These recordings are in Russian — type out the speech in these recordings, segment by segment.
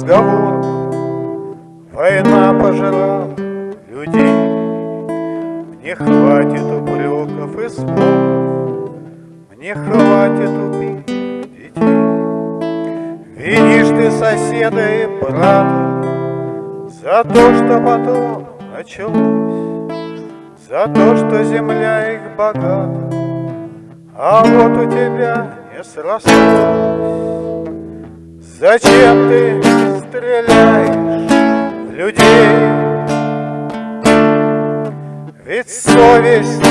разговор. Война пожрала людей. Мне хватит упреков и слов. Мне хватит убить детей. Винишь ты соседа и брата За то, что потом началось. За то, что земля их богата А вот у тебя не срослось. Зачем ты стреляешь в людей? Ведь совесть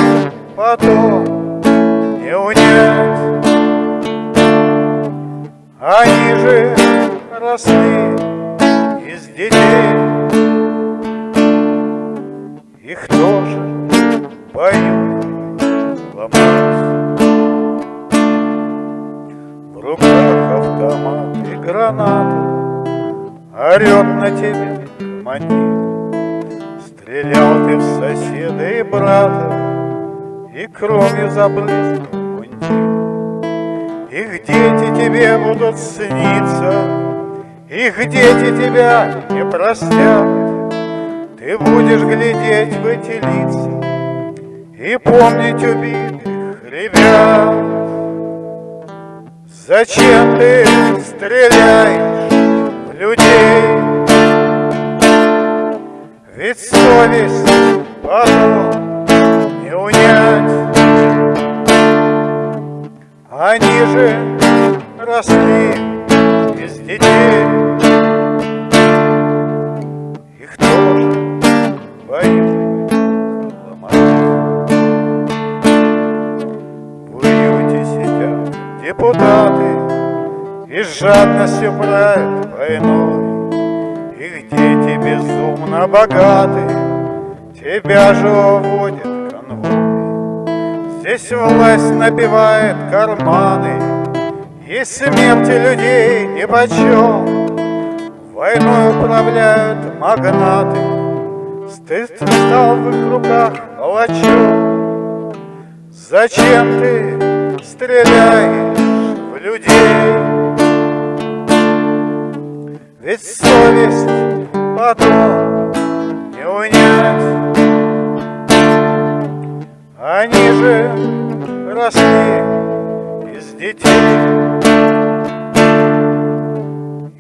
потом не унять. Они же росли из детей. Их тоже поют ломать. В руках автомат граната Орет на тебя командир Стрелял ты в соседа и брата И кровью забрызгал мундир. Их дети тебе будут сниться Их дети тебя не простят. Ты будешь глядеть в эти лица И помнить убитых ребят. Зачем ты стреляешь людей? Ведь совесть потом не унять. Они же росли из детей. Их тоже боюсь ломать. В депутаты и с жадностью правят войной. Их дети безумно богаты Тебя же уводят конвой. Здесь власть набивает карманы И смерти людей нипочем. Войной управляют магнаты Стыд стал в их руках палачом. Зачем ты стреляешь в людей? Ведь совесть потом не унять Они же росли из детей.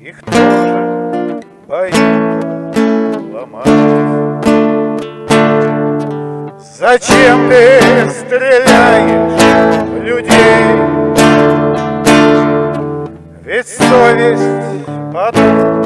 Их тоже боится ломать. Зачем ты стреляешь в людей? Ведь совесть потом